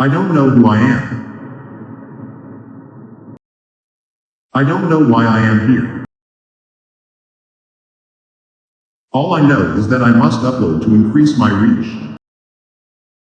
I don't know who I am. I don't know why I am here. All I know is that I must upload to increase my reach.